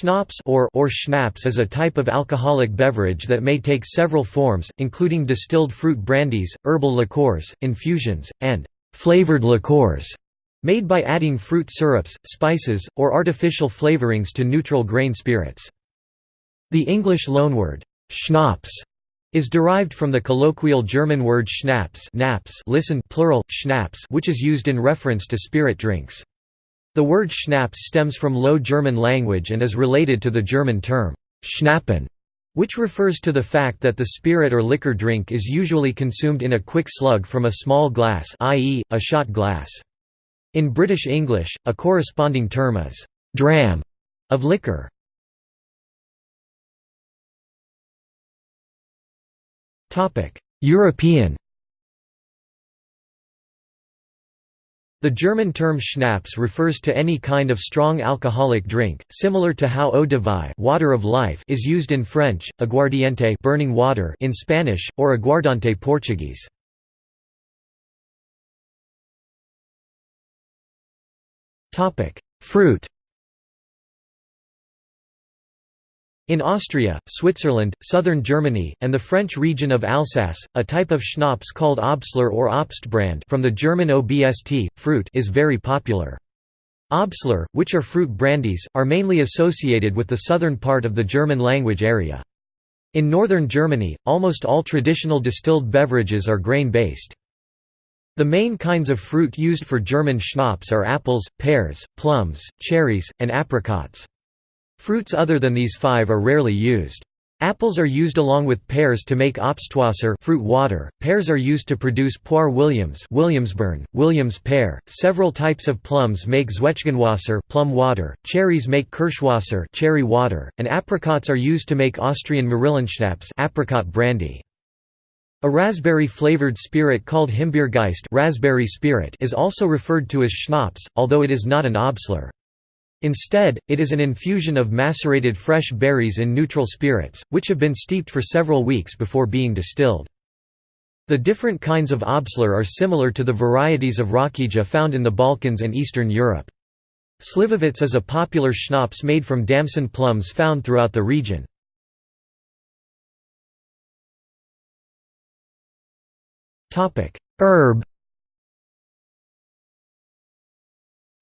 Schnapps or, or schnapps is a type of alcoholic beverage that may take several forms, including distilled fruit brandies, herbal liqueurs, infusions, and flavored liqueurs, made by adding fruit syrups, spices, or artificial flavorings to neutral grain spirits. The English loanword, schnapps, is derived from the colloquial German word Schnaps naps listen plural, schnapps which is used in reference to spirit drinks. The word schnapps stems from Low German language and is related to the German term Schnappen, which refers to the fact that the spirit or liquor drink is usually consumed in a quick slug from a small glass i.e., a shot glass. In British English, a corresponding term is «dram» of liquor. European The German term Schnaps refers to any kind of strong alcoholic drink, similar to how eau de vie water of life is used in French, aguardiente burning water in Spanish, or aguardente Portuguese. Fruit In Austria, Switzerland, southern Germany, and the French region of Alsace, a type of schnapps called Obstler or Obstbrand from the German OBST, fruit is very popular. Obstler, which are fruit brandies, are mainly associated with the southern part of the German language area. In northern Germany, almost all traditional distilled beverages are grain-based. The main kinds of fruit used for German schnapps are apples, pears, plums, cherries, and apricots. Fruits other than these five are rarely used. Apples are used along with pears to make Obstwasser fruit water. Pears are used to produce Poire Williams, Williamsbirne, Williams pear. Several types of plums make Zwetschgenwasser, plum water. Cherries make Kirschwasser, cherry water, and apricots are used to make Austrian Marillenschnaps, apricot brandy. A raspberry-flavored spirit called Himbeergeist, raspberry spirit, is also referred to as schnapps, although it is not an obstler. Instead, it is an infusion of macerated fresh berries in neutral spirits, which have been steeped for several weeks before being distilled. The different kinds of Obstler are similar to the varieties of Rakija found in the Balkans and Eastern Europe. Slivovitz is a popular schnapps made from damson plums found throughout the region. Herb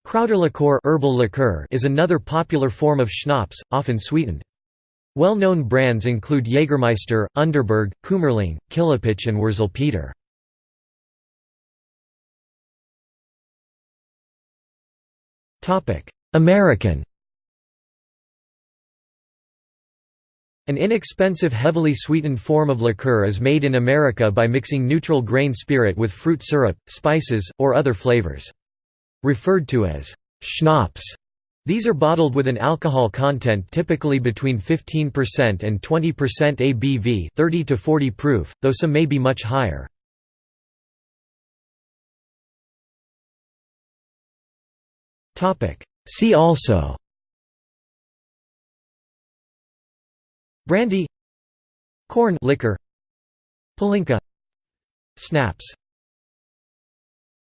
Kräuterlikör herbal liqueur is another popular form of schnapps, often sweetened. Well-known brands include Jägermeister, Underberg, Kümmerling, Killepitsch and Wurzelpeter. American An inexpensive heavily sweetened form of liqueur is made in America by mixing neutral grain spirit with fruit syrup, spices, or other flavors. Referred to as schnapps, these are bottled with an alcohol content typically between 15% and 20% ABV 30 to 40 proof, though some may be much higher. See also Brandy Corn liquor Palinka Snaps